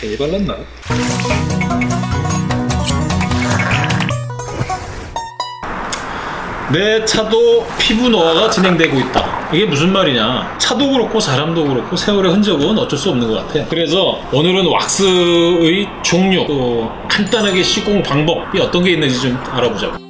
괜히 발랐나? 내 차도 피부 노화가 진행되고 있다. 이게 무슨 말이냐? 차도 그렇고 사람도 그렇고 세월의 흔적은 어쩔 수 없는 것 같아. 그래서 오늘은 왁스의 종류 또 간단하게 시공 방법이 어떤 게 있는지 좀 알아보자고.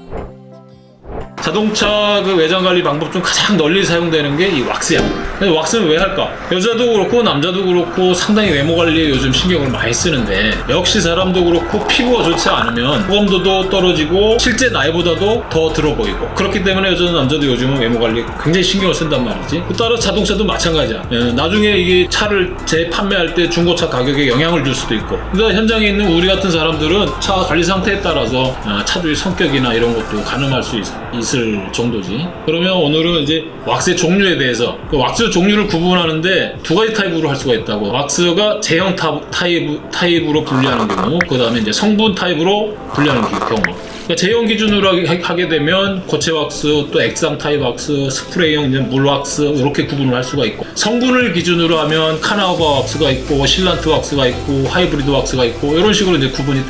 자동차 그 외장 관리 방법 중 가장 널리 사용되는 게 이 왁스야. 근데 왁스는 왜 할까? 여자도 그렇고 남자도 그렇고 상당히 외모 관리에 요즘 신경을 많이 쓰는데 역시 사람도 그렇고 피부가 좋지 않으면 호감도도 떨어지고 실제 나이보다도 더 들어 보이고 그렇기 때문에 여자도 남자도 요즘은 외모 관리에 굉장히 신경을 쓴단 말이지. 따라 자동차도 마찬가지야. 예, 나중에 이게 차를 재판매할 때 중고차 가격에 영향을 줄 수도 있고. 그러니까 현장에 있는 우리 같은 사람들은 차 관리 상태에 따라서 아, 차주의 성격이나 이런 것도 가늠할 수 있, 있을 정도지. 그러면 오늘은 이제 왁스의 종류에 대해서 그 왁스 종류를 구분하는데 두 가지 타입으로 할 수가 있다고. 왁스가 제형 타, 타입, 타입으로 분류하는 경우, 그 다음에 이제 성분 타입으로 분류하는 기- 경우. 그러니까 제형 기준으로 하게- 되면 고체 왁스, 또 액상 타입 왁스, 스프레이형 물 왁스 이렇게 구분을 할 수가 있고 성분을 기준으로 하면 카나우바 왁스가 있고 실란트 왁스가 있고 하이브리드 왁스가 있고 이런 식으로 이제 구분이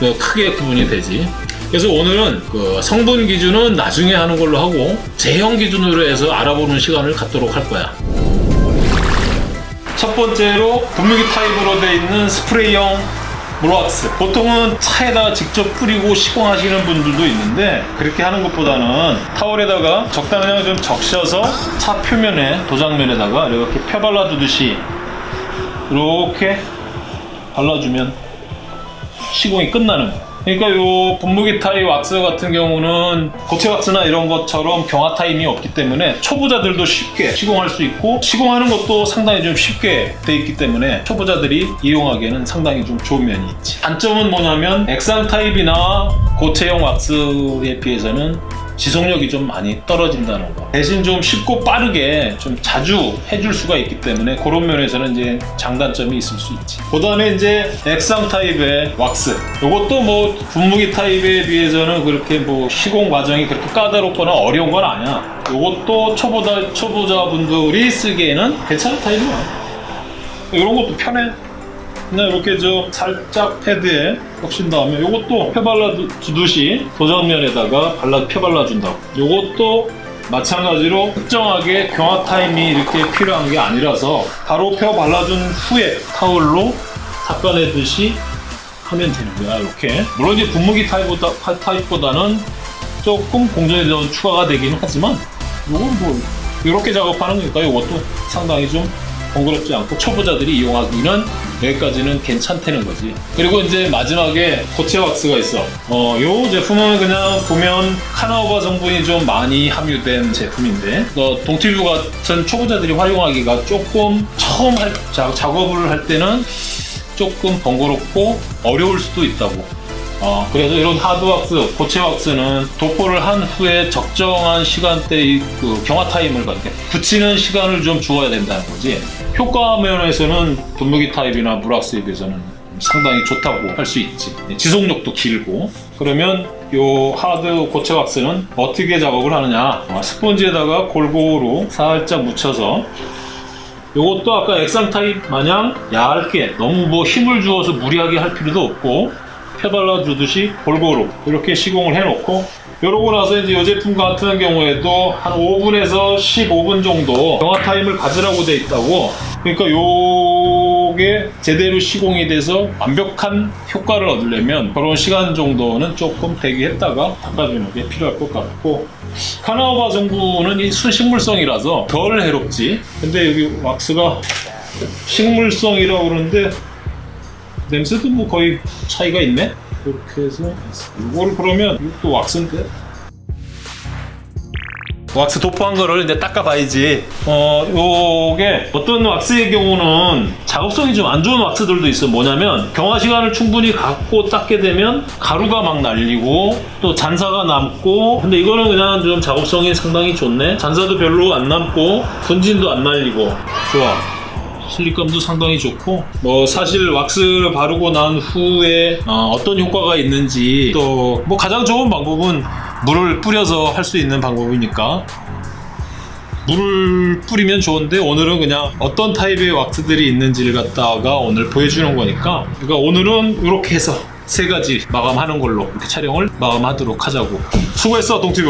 그 크게 구분이 되지. 그래서 오늘은 그 성분 기준은 나중에 하는 걸로 하고 제형 기준으로 해서 알아보는 시간을 갖도록 할 거야. 첫 번째로 분무기 타입으로 되어 있는 스프레이형 물왁스 보통은 차에다가 직접 뿌리고 시공하시는 분들도 있는데 그렇게 하는 것보다는 타월에다가 적당량 좀 적셔서 차 표면에 도장면에다가 이렇게 펴발라 두듯이 이렇게 발라주면 시공이 끝나는 거예요. 그러니까 요 분무기 타입 왁스 같은 경우는 고체 왁스나 이런 것처럼 경화 타임이 없기 때문에 초보자들도 쉽게 시공할 수 있고 시공하는 것도 상당히 좀 쉽게 돼 있기 때문에 초보자들이 이용하기에는 상당히 좀 좋은 면이 있지. 단점은 뭐냐면 액상 타입이나 고체형 왁스에 비해서는 지속력이 좀 많이 떨어진다는 거. 대신 좀 쉽고 빠르게 좀 자주 해줄 수가 있기 때문에 그런 면에서는 이제 장단점이 있을 수 있지. 그 다음에 이제 액상 타입의 왁스. 이것도 뭐 분무기 타입에 비해서는 그렇게 뭐 시공 과정이 그렇게 까다롭거나 어려운 건 아니야. 이것도 초보자, 초보자분들이 쓰기에는 괜찮은 타입이야. 이런 것도 편해. 그냥 이렇게 저 살짝 패드에 적신 다음에 이것도 펴발라 주듯이 도장면에다가 발라 펴발라 준다고. 이것도 마찬가지로 특정하게 경화 타임이 이렇게 필요한 게 아니라서 바로 펴 발라준 후에 타올로 닦아내듯이 하면 되는 거야 이렇게. 물론 이제 분무기 타입보다, 타입보다는 조금 공정이 더 추가가 되긴 하지만 이건 뭐 이렇게 작업하는 거니까 이것도 상당히 좀 번거롭지 않고 초보자들이 이용하기는 여기까지는 괜찮다는 거지. 그리고 이제 마지막에 고체 왁스가 있어. 어, 요 제품은 그냥 보면 카나우바 성분이 좀 많이 함유된 제품인데 어, 동티뷰 같은 초보자들이 활용하기가 조금 처음 할, 자, 작업을 할 때는 조금 번거롭고 어려울 수도 있다고. 어, 그래서 이런 하드왁스, 고체왁스는 도포를 한 후에 적정한 시간대의 그 경화 타임을 갖게 굳히는 시간을 좀 주어야 된다는 거지. 효과 면에서는 분무기 타입이나 물왁스에 비해서는 상당히 좋다고 할 수 있지. 지속력도 길고. 그러면 요 하드 고체 왁스는 어떻게 작업을 하느냐? 어, 스펀지에다가 골고루 살짝 묻혀서 요것도 아까 액상 타입 마냥 얇게 너무 뭐 힘을 주어서 무리하게 할 필요도 없고 펴발라 주듯이 골고루 이렇게 시공을 해놓고 이러고 나서 이제 이 제품 같은 경우에도 한 5분에서 15분 정도 경화 타임을 가지라고 돼 있다고. 그러니까 요게 제대로 시공이 돼서 완벽한 효과를 얻으려면 그런 시간 정도는 조금 대기했다가 닦아주는 게 필요할 것 같고. 카나우바 성분은 이 순식물성이라서 덜 해롭지. 근데 여기 왁스가 식물성이라고 그러는데 냄새도 뭐 거의 차이가 있네? 이렇게 해서 이거를 그러면 이것도 왁스인데? 왁스 도포한 거를 이제 닦아봐야지. 어 요게 어떤 왁스의 경우는 작업성이 좀 안 좋은 왁스들도 있어 뭐냐면 경화 시간을 충분히 갖고 닦게 되면 가루가 막 날리고 또 잔사가 남고 근데 이거는 그냥 좀 작업성이 상당히 좋네. 잔사도 별로 안 남고 분진도 안 날리고. 좋아 실리감도 상당히 좋고 뭐 사실 왁스 바르고 난 후에 어, 떤 효과가 있는지 또 뭐 가장 좋은 방법은 물을 뿌려서 할 수 있는 방법이니까. 물을 뿌리면 좋은데 오늘은 그냥 어떤 타입의 왁스들이 있는지를 갖다가 오늘 보여주는 거니까. 그러니까 오늘은 이렇게 해서 세 가지 마감하는 걸로 이렇게 촬영을 마감하도록 하자고. 수고했어 동티브